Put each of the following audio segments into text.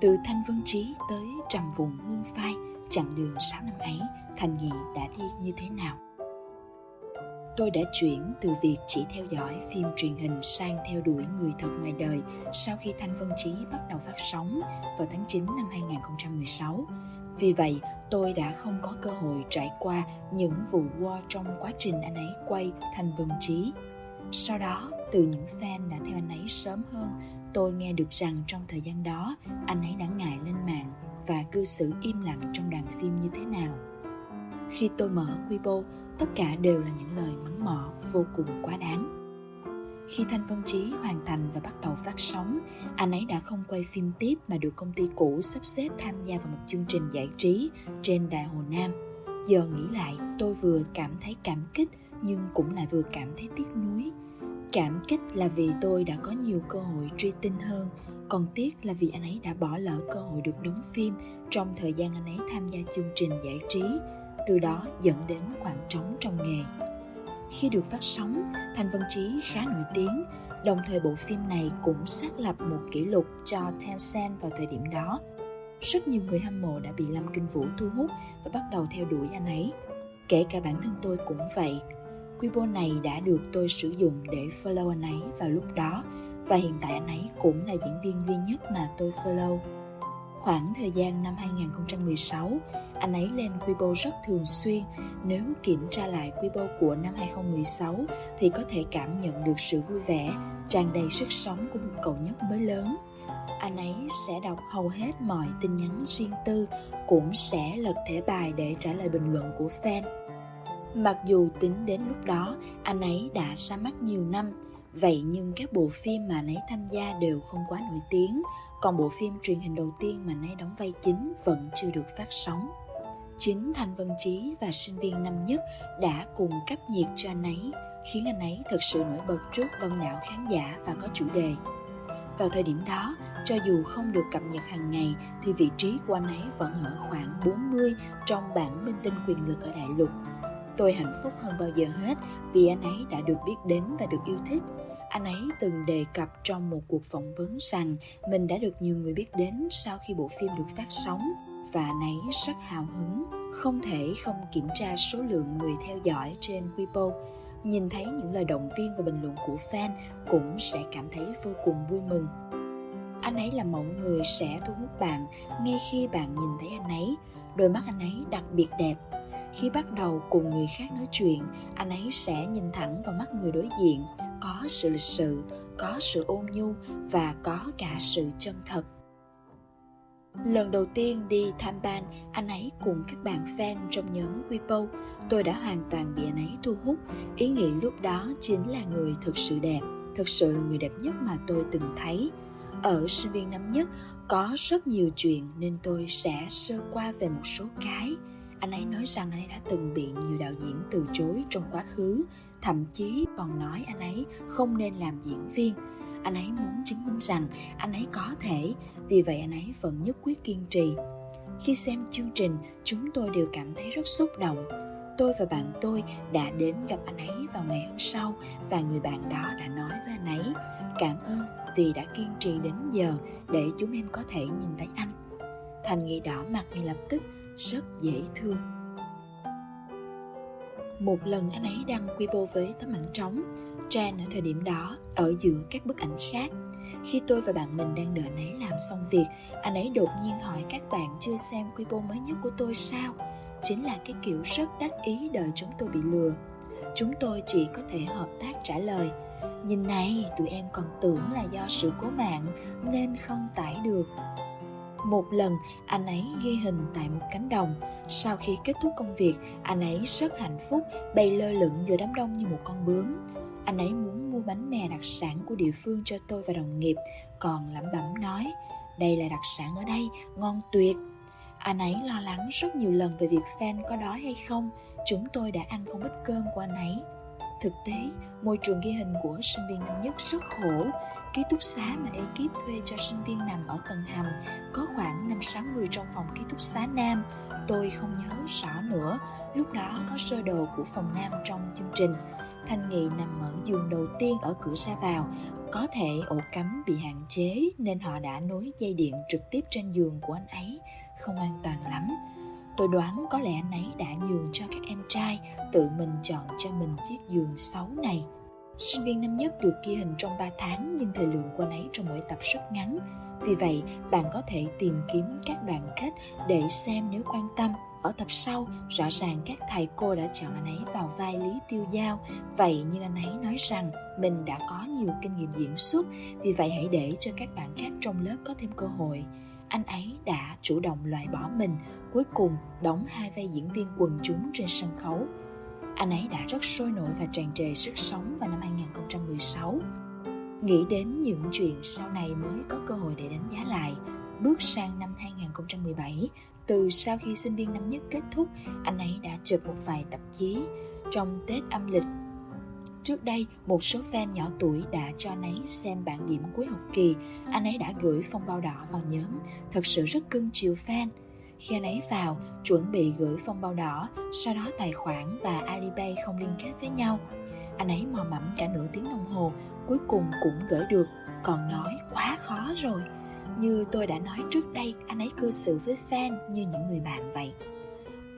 Từ Thanh Vân Trí tới trầm vùng hương phai, chặng đường 6 năm ấy, Thành Nghị đã đi như thế nào? Tôi đã chuyển từ việc chỉ theo dõi phim truyền hình sang theo đuổi người thật ngoài đời sau khi Thanh Vân Chí bắt đầu phát sóng vào tháng 9 năm 2016. Vì vậy, tôi đã không có cơ hội trải qua những vụ war trong quá trình anh ấy quay Thanh Vân Chí. Sau đó, từ những fan đã theo anh ấy sớm hơn, tôi nghe được rằng trong thời gian đó, anh ấy đã ngại lên mạng và cư xử im lặng trong đoàn phim như thế nào. Khi tôi mở Weibo, tất cả đều là những lời mắng mỏ vô cùng quá đáng. Khi Thanh Vân Chí hoàn thành và bắt đầu phát sóng, anh ấy đã không quay phim tiếp mà được công ty cũ sắp xếp tham gia vào một chương trình giải trí trên Đài Hồ Nam. Giờ nghĩ lại, tôi vừa cảm thấy cảm kích nhưng cũng lại vừa cảm thấy tiếc nuối. Cảm kích là vì tôi đã có nhiều cơ hội truy tinh hơn, còn tiếc là vì anh ấy đã bỏ lỡ cơ hội được đóng phim trong thời gian anh ấy tham gia chương trình giải trí từ đó dẫn đến khoảng trống trong nghề. Khi được phát sóng, Thành Vân Chí khá nổi tiếng, đồng thời bộ phim này cũng xác lập một kỷ lục cho Tencent vào thời điểm đó. Rất nhiều người hâm mộ đã bị Lâm Kinh Vũ thu hút và bắt đầu theo đuổi anh ấy. Kể cả bản thân tôi cũng vậy. Weibo này đã được tôi sử dụng để follow anh ấy vào lúc đó và hiện tại anh ấy cũng là diễn viên duy nhất mà tôi follow. Khoảng thời gian năm 2016, anh ấy lên Weibo rất thường xuyên. Nếu kiểm tra lại Weibo của năm 2016 thì có thể cảm nhận được sự vui vẻ, tràn đầy sức sống của một cậu nhóc mới lớn. Anh ấy sẽ đọc hầu hết mọi tin nhắn riêng tư, cũng sẽ lật thẻ bài để trả lời bình luận của fan. Mặc dù tính đến lúc đó, anh ấy đã ra mắt nhiều năm, vậy nhưng các bộ phim mà anh ấy tham gia đều không quá nổi tiếng, còn bộ phim truyền hình đầu tiên mà anh ấy đóng vai chính vẫn chưa được phát sóng. Chính Thanh Vân Chí và sinh viên năm nhất đã cùng cấp nhiệt cho anh ấy, khiến anh ấy thật sự nổi bật trước đông đảo khán giả và có chủ đề. Vào thời điểm đó, cho dù không được cập nhật hàng ngày thì vị trí của anh ấy vẫn ở khoảng 40 trong bảng minh tinh quyền lực ở đại lục. Tôi hạnh phúc hơn bao giờ hết vì anh ấy đã được biết đến và được yêu thích anh ấy từng đề cập trong một cuộc phỏng vấn rằng mình đã được nhiều người biết đến sau khi bộ phim được phát sóng và anh ấy rất hào hứng, không thể không kiểm tra số lượng người theo dõi trên Weibo. Nhìn thấy những lời động viên và bình luận của fan cũng sẽ cảm thấy vô cùng vui mừng. Anh ấy là mẫu người sẽ thu hút bạn ngay khi bạn nhìn thấy anh ấy. Đôi mắt anh ấy đặc biệt đẹp. Khi bắt đầu cùng người khác nói chuyện, anh ấy sẽ nhìn thẳng vào mắt người đối diện, có sự lịch sự có sự ôn nhu và có cả sự chân thật Lần đầu tiên đi tham ban, anh ấy cùng các bạn fan trong nhóm Weibo, tôi đã hoàn toàn bị anh ấy thu hút. Ý nghĩ lúc đó chính là người thực sự đẹp, thực sự là người đẹp nhất mà tôi từng thấy. Ở sinh viên năm nhất, có rất nhiều chuyện nên tôi sẽ sơ qua về một số cái. Anh ấy nói rằng anh ấy đã từng bị nhiều đạo diễn từ chối trong quá khứ, thậm chí còn nói anh ấy không nên làm diễn viên. Anh ấy muốn chứng minh rằng anh ấy có thể, vì vậy anh ấy vẫn nhất quyết kiên trì. Khi xem chương trình, chúng tôi đều cảm thấy rất xúc động. Tôi và bạn tôi đã đến gặp anh ấy vào ngày hôm sau và người bạn đó đã nói với anh ấy, cảm ơn vì đã kiên trì đến giờ để chúng em có thể nhìn thấy anh. Thành nghị đỏ mặt ngay lập tức rất dễ thương một lần anh ấy đăng Weibo với tấm ảnh trống, Trang ở thời điểm đó ở giữa các bức ảnh khác. Khi tôi và bạn mình đang đợi anh ấy làm xong việc, anh ấy đột nhiên hỏi các bạn chưa xem Weibo mới nhất của tôi sao? Chính là cái kiểu rất đắc ý đợi chúng tôi bị lừa. Chúng tôi chỉ có thể hợp tác trả lời. Nhìn này, tụi em còn tưởng là do sự cố mạng nên không tải được một lần, anh ấy ghi hình tại một cánh đồng. Sau khi kết thúc công việc, anh ấy rất hạnh phúc, bay lơ lửng giữa đám đông như một con bướm. Anh ấy muốn mua bánh mè đặc sản của địa phương cho tôi và đồng nghiệp, còn lẩm bẩm nói, đây là đặc sản ở đây, ngon tuyệt. Anh ấy lo lắng rất nhiều lần về việc fan có đói hay không, chúng tôi đã ăn không ít cơm của anh ấy. Thực tế, môi trường ghi hình của sinh viên năm nhất rất khổ, Ký túc xá mà ekip thuê cho sinh viên nằm ở tầng hầm có khoảng 5-6 người trong phòng ký túc xá nam. Tôi không nhớ rõ nữa, lúc đó có sơ đồ của phòng nam trong chương trình. Thanh Nghị nằm ở giường đầu tiên ở cửa ra vào, có thể ổ cắm bị hạn chế nên họ đã nối dây điện trực tiếp trên giường của anh ấy, không an toàn lắm. Tôi đoán có lẽ anh ấy đã nhường cho các em trai tự mình chọn cho mình chiếc giường xấu này. Sinh viên năm nhất được ghi hình trong 3 tháng nhưng thời lượng của anh ấy trong mỗi tập rất ngắn. Vì vậy, bạn có thể tìm kiếm các đoạn kết để xem nếu quan tâm. Ở tập sau, rõ ràng các thầy cô đã chọn anh ấy vào vai Lý Tiêu Giao. Vậy nhưng anh ấy nói rằng mình đã có nhiều kinh nghiệm diễn xuất, vì vậy hãy để cho các bạn khác trong lớp có thêm cơ hội anh ấy đã chủ động loại bỏ mình, cuối cùng đóng hai vai diễn viên quần chúng trên sân khấu. Anh ấy đã rất sôi nổi và tràn trề sức sống vào năm 2016. Nghĩ đến những chuyện sau này mới có cơ hội để đánh giá lại, bước sang năm 2017, từ sau khi sinh viên năm nhất kết thúc, anh ấy đã chụp một vài tạp chí. Trong Tết âm lịch Trước đây, một số fan nhỏ tuổi đã cho anh ấy xem bản điểm cuối học kỳ. Anh ấy đã gửi phong bao đỏ vào nhóm, thật sự rất cưng chiều fan. Khi anh ấy vào, chuẩn bị gửi phong bao đỏ, sau đó tài khoản và Alipay không liên kết với nhau. Anh ấy mò mẫm cả nửa tiếng đồng hồ, cuối cùng cũng gửi được, còn nói quá khó rồi. Như tôi đã nói trước đây, anh ấy cư xử với fan như những người bạn vậy.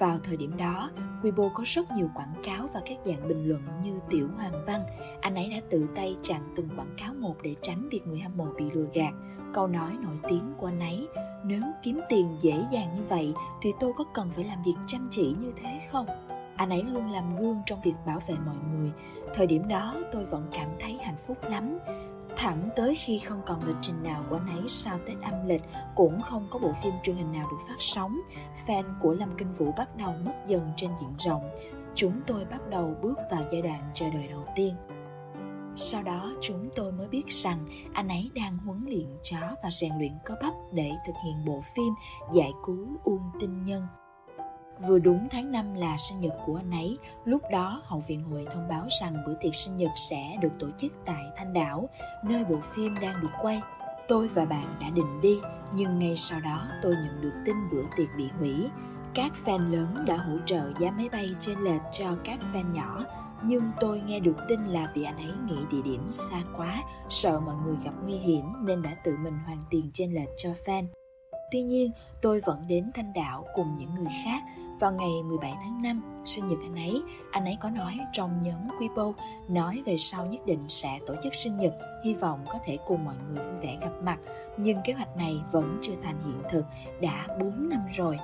Vào thời điểm đó, Weibo có rất nhiều quảng cáo và các dạng bình luận như Tiểu Hoàng Văn. Anh ấy đã tự tay chặn từng quảng cáo một để tránh việc người hâm mộ bị lừa gạt. Câu nói nổi tiếng của anh ấy, nếu kiếm tiền dễ dàng như vậy thì tôi có cần phải làm việc chăm chỉ như thế không? Anh ấy luôn làm gương trong việc bảo vệ mọi người. Thời điểm đó tôi vẫn cảm thấy hạnh phúc lắm thẳng tới khi không còn lịch trình nào của anh ấy sau Tết âm lịch, cũng không có bộ phim truyền hình nào được phát sóng. Fan của Lâm Kinh Vũ bắt đầu mất dần trên diện rộng. Chúng tôi bắt đầu bước vào giai đoạn chờ đợi đầu tiên. Sau đó, chúng tôi mới biết rằng anh ấy đang huấn luyện chó và rèn luyện cơ bắp để thực hiện bộ phim giải cứu Uông Tinh Nhân. Vừa đúng tháng 5 là sinh nhật của anh ấy, lúc đó Hậu viện hội thông báo rằng bữa tiệc sinh nhật sẽ được tổ chức tại Thanh Đảo, nơi bộ phim đang được quay. Tôi và bạn đã định đi, nhưng ngay sau đó tôi nhận được tin bữa tiệc bị hủy. Các fan lớn đã hỗ trợ giá máy bay trên lệch cho các fan nhỏ, nhưng tôi nghe được tin là vì anh ấy nghĩ địa điểm xa quá, sợ mọi người gặp nguy hiểm nên đã tự mình hoàn tiền trên lệch cho fan. Tuy nhiên, tôi vẫn đến Thanh Đảo cùng những người khác vào ngày 17 tháng 5, sinh nhật anh ấy, anh ấy có nói trong nhóm Weibo, nói về sau nhất định sẽ tổ chức sinh nhật, hy vọng có thể cùng mọi người vui vẻ gặp mặt. Nhưng kế hoạch này vẫn chưa thành hiện thực, đã 4 năm rồi.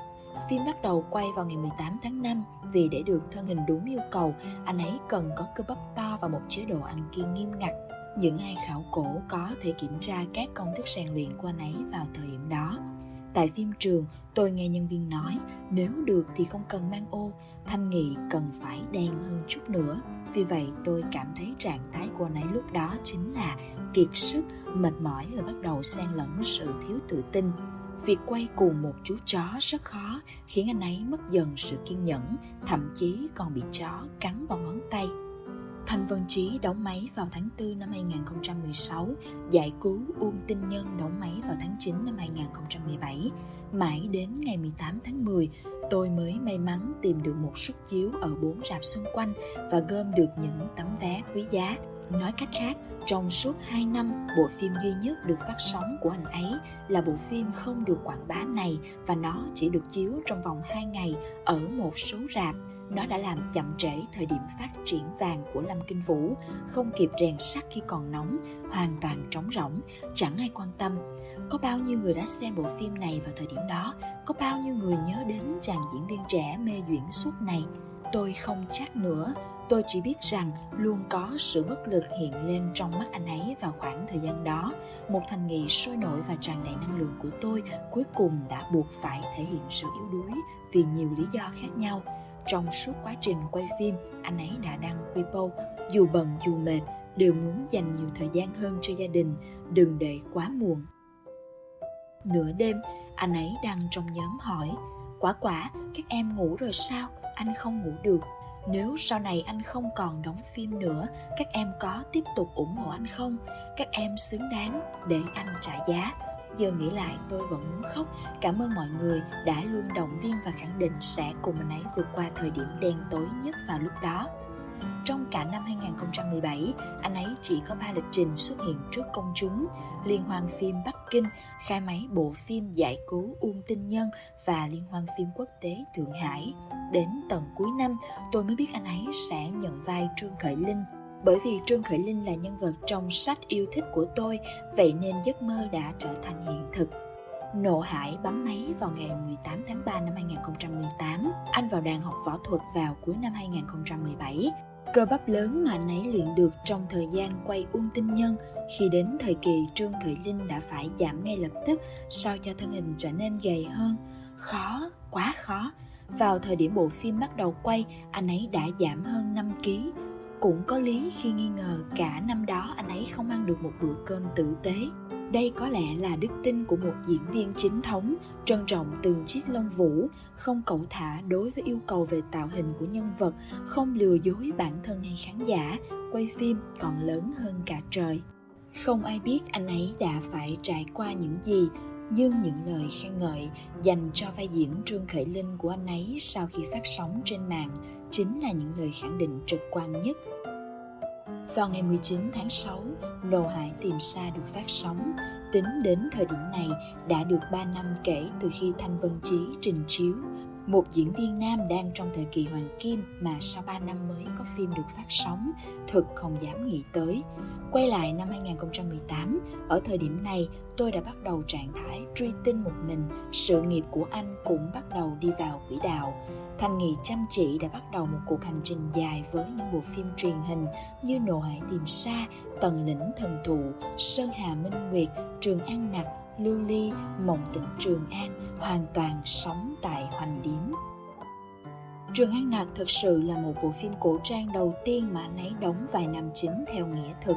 Phim bắt đầu quay vào ngày 18 tháng 5 vì để được thân hình đúng yêu cầu, anh ấy cần có cơ bắp to và một chế độ ăn kiêng nghiêm ngặt. Những ai khảo cổ có thể kiểm tra các công thức rèn luyện của anh ấy vào thời điểm đó. Tại phim trường, tôi nghe nhân viên nói nếu được thì không cần mang ô, thanh nghị cần phải đen hơn chút nữa. Vì vậy tôi cảm thấy trạng thái của anh ấy lúc đó chính là kiệt sức, mệt mỏi và bắt đầu xen lẫn sự thiếu tự tin. Việc quay cùng một chú chó rất khó khiến anh ấy mất dần sự kiên nhẫn, thậm chí còn bị chó cắn vào ngón tay. Thanh Vân Chí đóng máy vào tháng 4 năm 2016, giải cứu Uông Tinh Nhân đóng máy vào tháng 9 năm 2017. Mãi đến ngày 18 tháng 10, tôi mới may mắn tìm được một suất chiếu ở bốn rạp xung quanh và gom được những tấm vé quý giá. Nói cách khác, trong suốt 2 năm, bộ phim duy nhất được phát sóng của anh ấy là bộ phim không được quảng bá này và nó chỉ được chiếu trong vòng 2 ngày ở một số rạp nó đã làm chậm trễ thời điểm phát triển vàng của Lâm Kinh Vũ, không kịp rèn sắt khi còn nóng, hoàn toàn trống rỗng, chẳng ai quan tâm. Có bao nhiêu người đã xem bộ phim này vào thời điểm đó, có bao nhiêu người nhớ đến chàng diễn viên trẻ mê duyển suốt này. Tôi không chắc nữa, tôi chỉ biết rằng luôn có sự bất lực hiện lên trong mắt anh ấy vào khoảng thời gian đó. Một thành nghị sôi nổi và tràn đầy năng lượng của tôi cuối cùng đã buộc phải thể hiện sự yếu đuối vì nhiều lý do khác nhau trong suốt quá trình quay phim, anh ấy đã đăng Weibo, dù bận dù mệt, đều muốn dành nhiều thời gian hơn cho gia đình, đừng để quá muộn. Nửa đêm, anh ấy đăng trong nhóm hỏi, quả quả, các em ngủ rồi sao? Anh không ngủ được. Nếu sau này anh không còn đóng phim nữa, các em có tiếp tục ủng hộ anh không? Các em xứng đáng để anh trả giá giờ nghĩ lại tôi vẫn muốn khóc cảm ơn mọi người đã luôn động viên và khẳng định sẽ cùng mình ấy vượt qua thời điểm đen tối nhất vào lúc đó trong cả năm 2017, anh ấy chỉ có 3 lịch trình xuất hiện trước công chúng, liên hoan phim Bắc Kinh, khai máy bộ phim Giải cứu Uông Tinh Nhân và liên hoan phim quốc tế Thượng Hải. Đến tận cuối năm, tôi mới biết anh ấy sẽ nhận vai Trương Khởi Linh. Bởi vì Trương Khởi Linh là nhân vật trong sách yêu thích của tôi, vậy nên giấc mơ đã trở thành hiện thực. Nộ Hải bấm máy vào ngày 18 tháng 3 năm 2018. Anh vào đàn học võ thuật vào cuối năm 2017. Cơ bắp lớn mà anh ấy luyện được trong thời gian quay Uông Tinh Nhân khi đến thời kỳ Trương Khởi Linh đã phải giảm ngay lập tức sao cho thân hình trở nên gầy hơn. Khó, quá khó. Vào thời điểm bộ phim bắt đầu quay, anh ấy đã giảm hơn 5 kg. Cũng có lý khi nghi ngờ cả năm đó anh ấy không ăn được một bữa cơm tử tế. Đây có lẽ là đức tin của một diễn viên chính thống, trân trọng từng chiếc lông vũ, không cẩu thả đối với yêu cầu về tạo hình của nhân vật, không lừa dối bản thân hay khán giả, quay phim còn lớn hơn cả trời. Không ai biết anh ấy đã phải trải qua những gì, nhưng những lời khen ngợi dành cho vai diễn Trương Khởi Linh của anh ấy sau khi phát sóng trên mạng chính là những lời khẳng định trực quan nhất vào ngày 19 tháng 6, Nô Hải tìm xa được phát sóng. Tính đến thời điểm này đã được 3 năm kể từ khi Thanh Vân Chí trình chiếu. Một diễn viên nam đang trong thời kỳ hoàng kim mà sau 3 năm mới có phim được phát sóng, thực không dám nghĩ tới. Quay lại năm 2018, ở thời điểm này tôi đã bắt đầu trạng thái truy tinh một mình, sự nghiệp của anh cũng bắt đầu đi vào quỹ đạo. Thanh Nghị chăm chỉ đã bắt đầu một cuộc hành trình dài với những bộ phim truyền hình như Nộ Hải Tìm Sa, Tần Lĩnh Thần Thụ, Sơn Hà Minh Nguyệt, Trường An Nặc, Lưu Ly, Mộng Tỉnh Trường An hoàn toàn sống tại Hoành Điếm. Trường An nạc thực sự là một bộ phim cổ trang đầu tiên mà anh ấy đóng vài năm chính theo nghĩa thực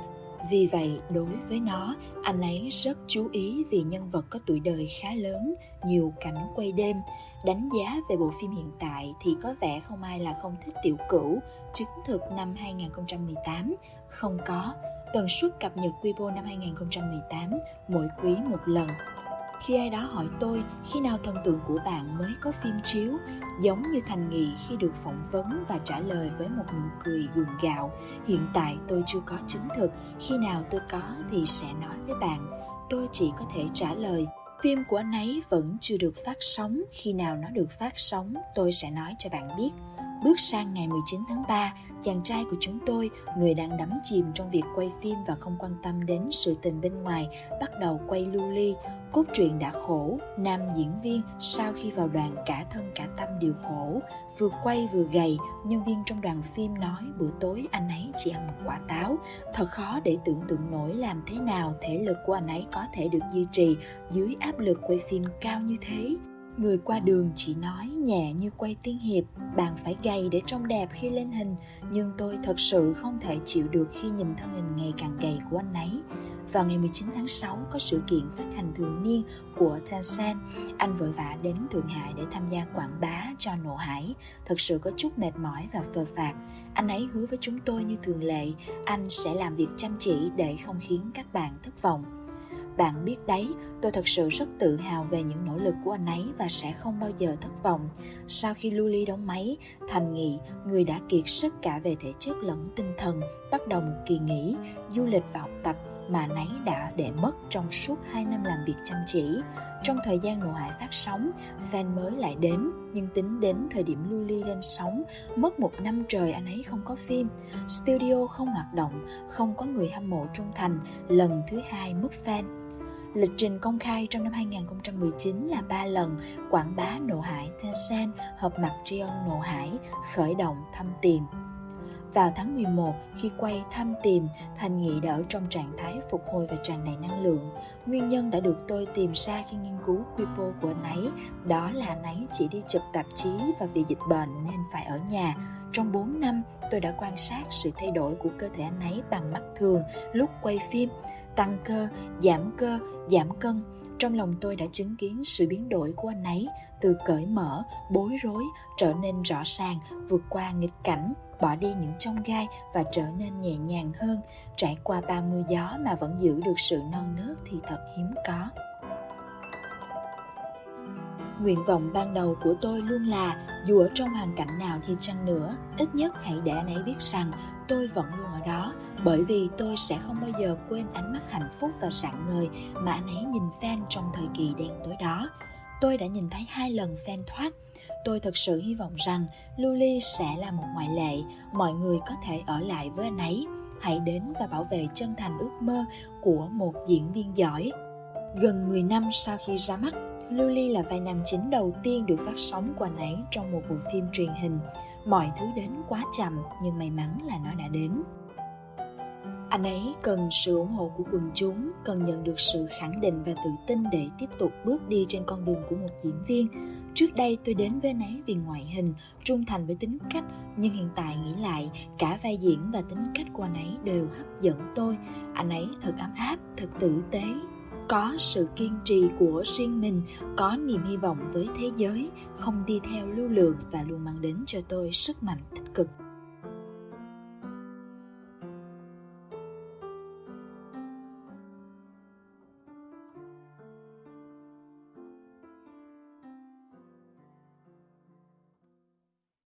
vì vậy, đối với nó, anh ấy rất chú ý vì nhân vật có tuổi đời khá lớn, nhiều cảnh quay đêm. Đánh giá về bộ phim hiện tại thì có vẻ không ai là không thích tiểu cửu, chứng thực năm 2018, không có. Tần suất cập nhật quy Weibo năm 2018, mỗi quý một lần. Khi ai đó hỏi tôi khi nào thần tượng của bạn mới có phim chiếu giống như thành nghị khi được phỏng vấn và trả lời với một nụ cười gượng gạo hiện tại tôi chưa có chứng thực khi nào tôi có thì sẽ nói với bạn. Tôi chỉ có thể trả lời phim của anh ấy vẫn chưa được phát sóng khi nào nó được phát sóng tôi sẽ nói cho bạn biết. Bước sang ngày 19 tháng 3, chàng trai của chúng tôi, người đang đắm chìm trong việc quay phim và không quan tâm đến sự tình bên ngoài, bắt đầu quay lưu ly. Cốt truyện đã khổ, nam diễn viên sau khi vào đoàn cả thân cả tâm đều khổ. Vừa quay vừa gầy, nhân viên trong đoàn phim nói bữa tối anh ấy chỉ ăn một quả táo. Thật khó để tưởng tượng nổi làm thế nào thể lực của anh ấy có thể được duy trì dưới áp lực quay phim cao như thế. Người qua đường chỉ nói nhẹ như quay tiên hiệp, bạn phải gầy để trông đẹp khi lên hình, nhưng tôi thật sự không thể chịu được khi nhìn thân hình ngày càng gầy của anh ấy. Vào ngày 19 tháng 6 có sự kiện phát hành thường niên của Tencent. Anh vội vã đến Thượng Hải để tham gia quảng bá cho Nộ Hải. Thật sự có chút mệt mỏi và phờ phạt. Anh ấy hứa với chúng tôi như thường lệ, anh sẽ làm việc chăm chỉ để không khiến các bạn thất vọng. Bạn biết đấy, tôi thật sự rất tự hào về những nỗ lực của anh ấy và sẽ không bao giờ thất vọng. Sau khi Luli đóng máy, Thành Nghị, người đã kiệt sức cả về thể chất lẫn tinh thần, bắt đầu một kỳ nghỉ, du lịch và học tập mà nấy đã để mất trong suốt 2 năm làm việc chăm chỉ. Trong thời gian nội hải phát sóng, fan mới lại đến, nhưng tính đến thời điểm Luli lên sóng, mất một năm trời anh ấy không có phim. Studio không hoạt động, không có người hâm mộ trung thành, lần thứ hai mất fan Lịch trình công khai trong năm 2019 là 3 lần quảng bá Nộ Hải Tencent hợp mặt trion Nộ Hải khởi động thăm tìm. Vào tháng 11, khi quay thăm tìm, Thành Nghị đã ở trong trạng thái phục hồi và tràn đầy năng lượng. Nguyên nhân đã được tôi tìm ra khi nghiên cứu Quipo của anh ấy, đó là anh ấy chỉ đi chụp tạp chí và vì dịch bệnh nên phải ở nhà. Trong 4 năm, tôi đã quan sát sự thay đổi của cơ thể anh ấy bằng mắt thường lúc quay phim tăng cơ, giảm cơ, giảm cân. Trong lòng tôi đã chứng kiến sự biến đổi của anh ấy từ cởi mở, bối rối trở nên rõ ràng, vượt qua nghịch cảnh, bỏ đi những trong gai và trở nên nhẹ nhàng hơn. Trải qua ba mưa gió mà vẫn giữ được sự non nớt thì thật hiếm có. Nguyện vọng ban đầu của tôi luôn là dù ở trong hoàn cảnh nào thì chăng nữa, ít nhất hãy để anh ấy biết rằng tôi vẫn luôn ở đó bởi vì tôi sẽ không bao giờ quên ánh mắt hạnh phúc và sạng ngời mà anh ấy nhìn fan trong thời kỳ đen tối đó. Tôi đã nhìn thấy hai lần fan thoát. Tôi thật sự hy vọng rằng Luli sẽ là một ngoại lệ. Mọi người có thể ở lại với anh ấy. Hãy đến và bảo vệ chân thành ước mơ của một diễn viên giỏi. Gần 10 năm sau khi ra mắt, Luli là vai nam chính đầu tiên được phát sóng của anh ấy trong một bộ phim truyền hình. Mọi thứ đến quá chậm, nhưng may mắn là nó đã đến anh ấy cần sự ủng hộ của quần chúng, cần nhận được sự khẳng định và tự tin để tiếp tục bước đi trên con đường của một diễn viên. Trước đây tôi đến với anh ấy vì ngoại hình, trung thành với tính cách, nhưng hiện tại nghĩ lại, cả vai diễn và tính cách của anh ấy đều hấp dẫn tôi. Anh ấy thật ấm áp, thật tử tế, có sự kiên trì của riêng mình, có niềm hy vọng với thế giới, không đi theo lưu lượng và luôn mang đến cho tôi sức mạnh tích cực.